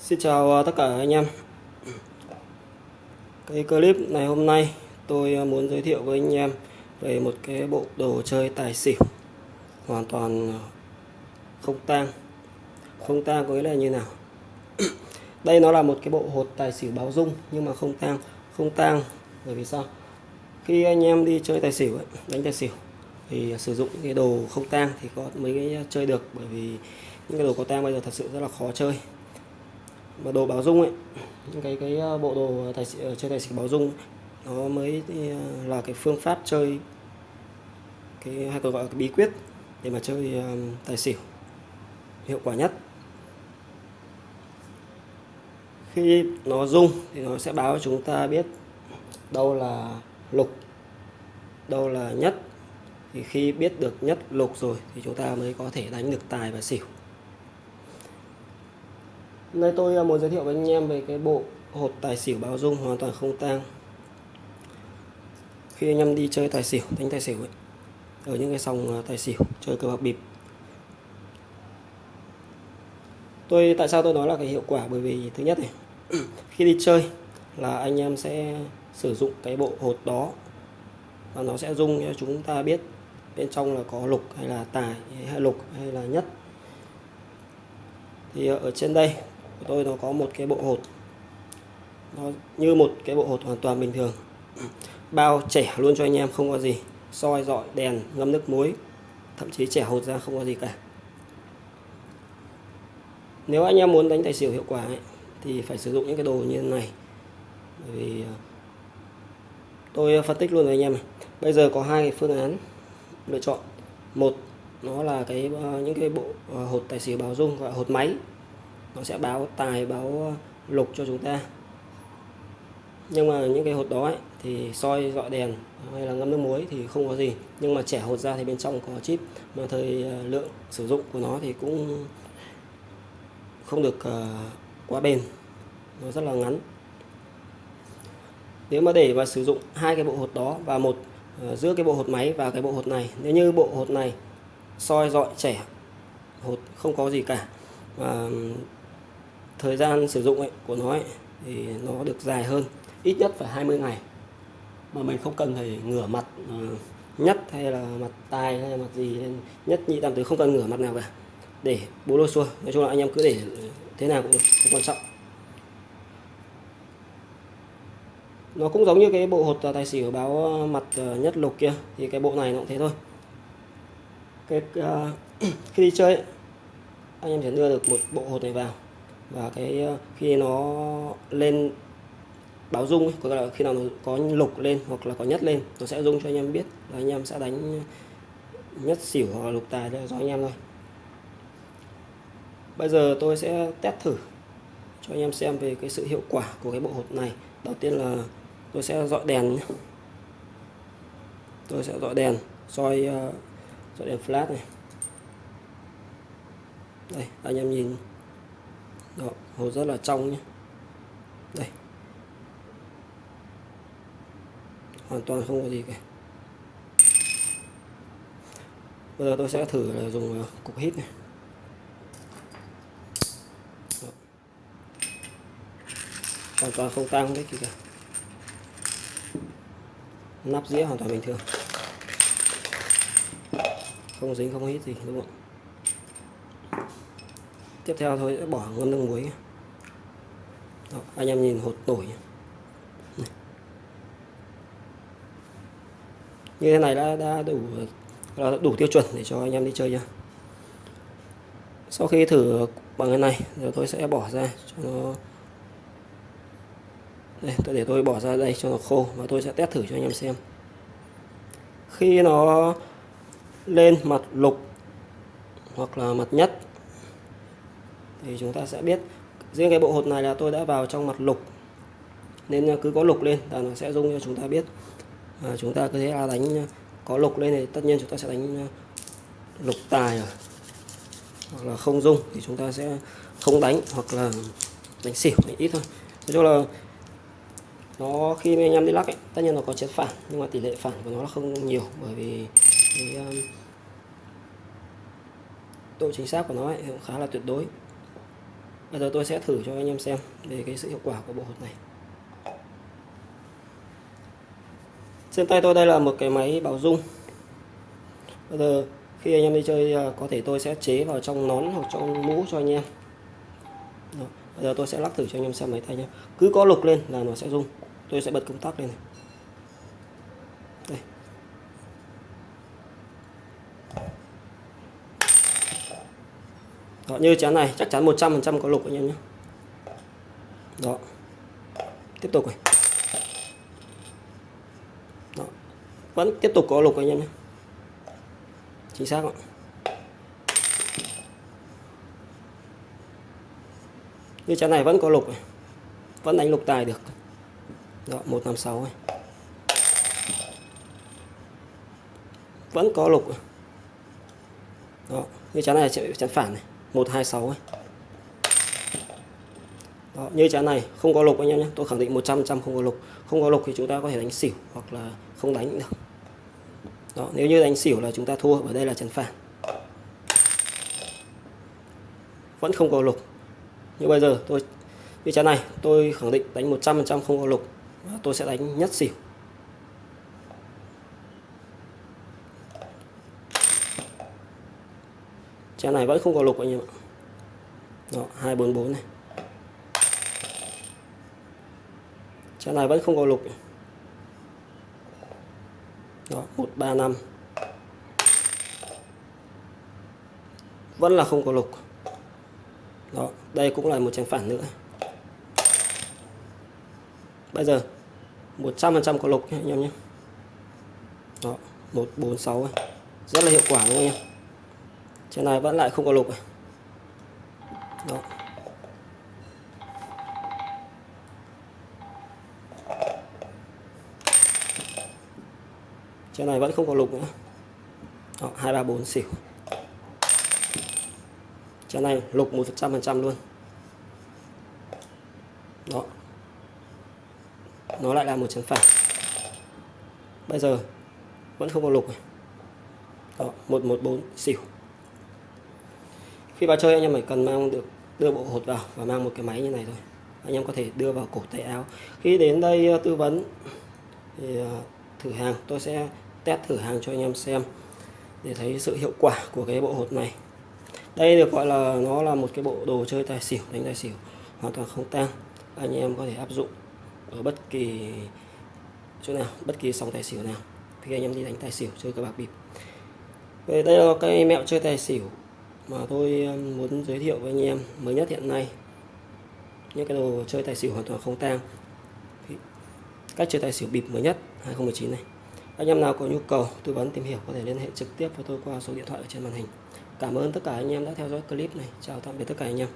Xin chào à, tất cả anh em. Cái clip này hôm nay tôi à, muốn giới thiệu với anh em về một cái bộ đồ chơi tài xỉu hoàn toàn à, không tang. Không tang có nghĩa là như nào? Đây nó là một cái bộ hột tài xỉu báo dung nhưng mà không tang. Không tang bởi vì sao? Khi anh em đi chơi tài xỉu ấy, đánh tài xỉu thì sử dụng cái đồ không tang thì có mấy cái chơi được bởi vì những cái đồ có tang bây giờ thật sự rất là khó chơi mà đồ báo dung ấy, những cái cái ờ, bộ đồ ờ, tài ờ, chơi tài xỉu báo dung nó mới là cái phương pháp chơi cái hay còn gọi là cái bí quyết để mà chơi tài xỉu hiệu quả nhất. Khi nó rung thì nó sẽ báo cho chúng ta biết đâu là lục, đâu là nhất. Thì khi biết được nhất lục rồi thì chúng ta mới có thể đánh được tài và xỉu. Nay tôi ờ, muốn giới thiệu với anh em về cái bộ hột tài xỉu báo dung hoàn toàn không tang. Khi anh em đi chơi tài xỉu, đánh tài xỉu ấy, ở những cái sòng ờ, tài xỉu, chơi cờ bạc bịp. Tôi, tại sao tôi nói là cái hiệu quả? Bởi vì thứ nhất này, khi đi chơi là anh em sẽ sử dụng cái bộ hột đó và nó sẽ dung cho chúng ta biết bên trong là có lục hay là tài hay lục hay là nhất. Thì ờ, ở trên đây của tôi nó có một cái bộ hột. Nó như một cái bộ hột hoàn toàn bình thường. Bao trẻ luôn cho anh em không có gì soi dọi đèn ngâm nước muối. Thậm chí trẻ hột ra không có gì cả. Nếu anh em muốn đánh tài xỉu hiệu quả ấy, thì phải sử dụng những cái đồ như thế này. Bởi vì à, tôi phân tích luôn với anh em này bây giờ có hai phương án lựa chọn. Một nó là cái à, những cái bộ à, hột tài xỉu báo dung gọi hột máy nó sẽ báo tài báo ờ, lục cho chúng ta. Nhưng mà những cái hột đó ấy, thì soi dọi đèn hay là ngâm nước muối thì không có gì. Nhưng mà trẻ hột ra thì bên trong có chip mà thời ờ, lượng sử dụng của nó thì cũng không được ờ, quá bền. Nó rất là ngắn. Nếu mà để mà sử dụng hai cái bộ hột đó và một giữa cái bộ hột máy và cái bộ hột này nếu như bộ hột này soi dọi trẻ hột không có gì cả và thời gian sử dụng ấy, của nó ấy, thì nó được dài hơn ít nhất phải 20 ngày. Mà mình không cần phải ngửa mặt ờ, uh, nhất hay là mặt tai hay là mặt gì nhất nhị tam tứ không cần ngửa mặt nào cả. Để bố lô xua nói chung là anh em cứ để thế nào cũng được không quan trọng. Nó cũng giống như cái bộ hột ờ, tài xỉu báo ờ, mặt nhất lục kia thì cái bộ này nó cũng thế thôi. Cái uh, khi đi chơi anh em sẽ đưa được một bộ hột này vào và cái ờ, khi nó lên báo rung ấy, có là khi nào nó có lục lên hoặc là có nhất lên nó sẽ rung cho anh em biết và anh em sẽ đánh nhất xỉu hoặc là lục tài cho anh em thôi. Bây giờ tôi sẽ test thử cho anh em xem về cái sự hiệu quả của cái bộ hột này. Đầu tiên là tôi sẽ dọi đèn nhé. tôi sẽ dọi đèn soi ờ, dọi đèn flash này. Đây anh em nhìn. Đó, hồ rất là trong nhé. Đây. Hoàn toàn không có gì cả. Bây giờ tôi sẽ thử là dùng ờ, cục hít này. Hoàn toàn không tăng đấy kìa. Nắp dĩa hoàn toàn bình thường. Không dính không hít gì đúng không? Tiếp theo thôi sẽ bỏ ngâm nước muối Đó, anh em nhìn hột nổi như thế này đã đã đủ đủ tiêu chuẩn để cho anh em đi chơi nha sau khi thử bằng cái này rồi tôi sẽ bỏ ra cho nó đây tôi để tôi bỏ ra đây cho nó khô và tôi sẽ test thử cho anh em xem. Khi nó lên mặt lục hoặc là mặt nhất thì chúng ta sẽ biết riêng cái bộ hột này là tôi đã vào trong mặt lục. Nên cứ có lục lên là nó sẽ dung cho chúng ta biết. À, chúng ta cứ thế là đánh có lục lên thì tất nhiên chúng ta sẽ đánh lục tài rồi. Hoặc là không dung thì chúng ta sẽ không đánh hoặc là đánh xỉu đánh ít thôi. Nói chung là nó khi anh em đi lắc ấy, tất nhiên nó có chiến phản nhưng mà tỷ lệ phản của nó là không nhiều bởi vì cái um, độ chính xác của nó ấy, cũng khá là tuyệt đối bây giờ tôi sẽ thử cho anh em xem về cái sự hiệu quả của bộ hột này. Trên tay tôi đây là một cái máy bảo dung. Bây giờ khi anh em đi chơi à, có thể tôi sẽ chế vào trong nón hoặc trong mũ cho anh em. Rồi. bây giờ tôi sẽ lắc thử cho anh em xem máy tay nhé cứ có lục lên là nó sẽ rung. Tôi sẽ bật công tắc lên này. Đó, như chén này chắc chắn 100% có lục anh em nhé. Đó. Tiếp tục này. Đó. vẫn tiếp tục có lục anh em nhé. Chính xác ạ. Như chén này vẫn có lục này. vẫn đánh lục tài được. Đó 156 này. Vẫn có lục đó như chén này chén phản này. 126 ấy. Đó, như trái này không có lục anh em nhé. Tôi khẳng định 100 trăm không có lục. Không có lục thì chúng ta có thể đánh xỉu hoặc là không đánh cũng được. Đó, nếu như đánh xỉu là chúng ta thua ở đây là trần phản vẫn không có lục. Như bây giờ tôi như trái này tôi khẳng định đánh 100 trăm không có lục. Tôi sẽ đánh nhất xỉu. Chén này vẫn không có lục anh em ạ. Đó 244 này. Chén này vẫn không có lục. Đó 135 vẫn là không có lục. Đó, đây cũng là một chén phản nữa. Bây giờ 100% có lục nhé anh em nhé. Đó 146 rất là hiệu quả đúng không anh em trên này vẫn lại không có lục à? Đó. trên này vẫn không có lục nữa. Đó, 2, 3, 4 xỉu. Trên này lục 100% luôn. Đó. Nó lại là một chấn phản bây giờ vẫn không có lục à? đó 114 xỉu khi vào chơi anh em phải cần mang được, đưa bộ hột vào và mang một cái máy như này thôi. Anh em có thể đưa vào cổ tay áo. Khi đến đây ờ, tư vấn, thì ờ, thử hàng. Tôi sẽ test thử hàng cho anh em xem để thấy sự hiệu quả của cái bộ hột này. Đây được gọi là, nó là một cái bộ đồ chơi tài xỉu, đánh tài xỉu, hoàn toàn không tang. Anh em có thể áp dụng ở bất kỳ chỗ nào, bất kỳ sòng tài xỉu nào. Khi anh em đi đánh tài xỉu, chơi cờ bạc bịp. Về đây là cái mẹo chơi tài xỉu mà tôi muốn giới thiệu với anh em mới nhất hiện nay. Những cái đồ chơi tài xỉu hoàn toàn không tang. Cách chơi tài xỉu bịp mới nhất 2019 này. Anh em nào có nhu cầu, tư vấn tìm hiểu có thể liên hệ trực tiếp với tôi qua số điện thoại ở trên màn hình. Cảm ơn tất cả anh em đã theo dõi clip này. Chào tạm biệt tất cả anh em.